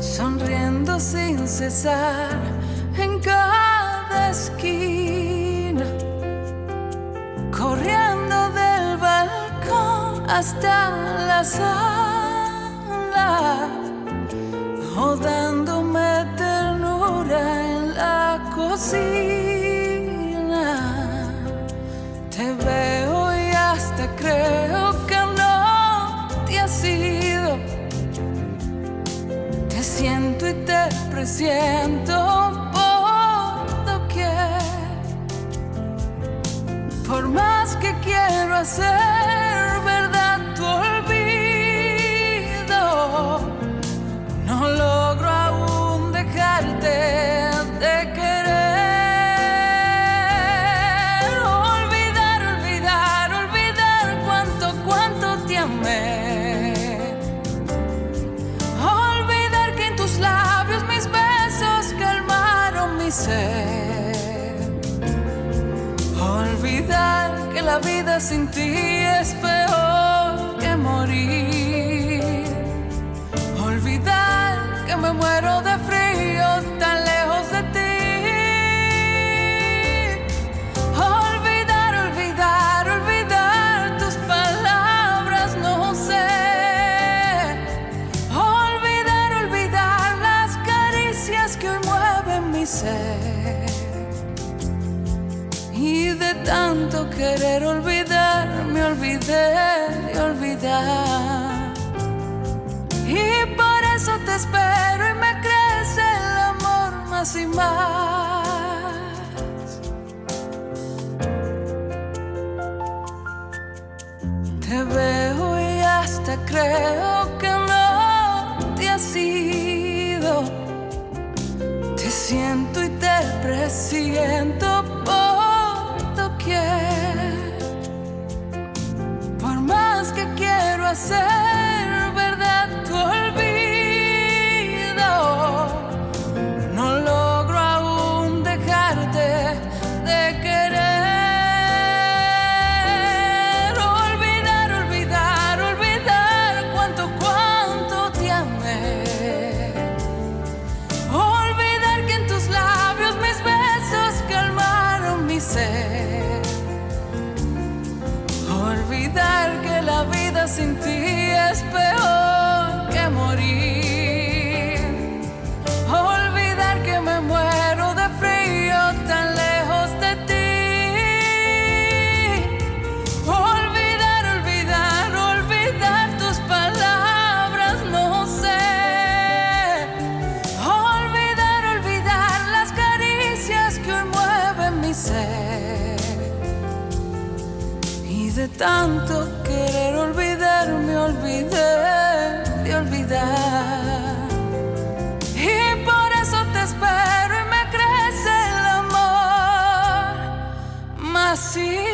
sonriendo sin cesar en cada esquina, corriendo del balcón hasta la sala, o dándome ternura en la cocina. Te veo y hasta creo siento y te presiento por doquier. Por más que quiero hacer verdad la vida sin ti es peor que morir. Olvidar que me muero de frío tan lejos de ti. Olvidar, olvidar, olvidar tus palabras, no sé. Olvidar, olvidar las caricias que hoy mueven mi ser. Y de tanto querer olvidar, me olvidé de olvidar. Y por eso te espero y me crece el amor más y más. Te veo y hasta creo que no te has ido. Te siento y te presiento quiero sin ti es peor que morir. Olvidar que me muero de frío tan lejos de ti. Olvidar, olvidar, olvidar tus palabras, no sé. Olvidar, olvidar las caricias que hoy mueven mi ser. Y de tanto querer olvidar, me olvidé de olvidar. Y por eso te espero y me crece el amor. Mas si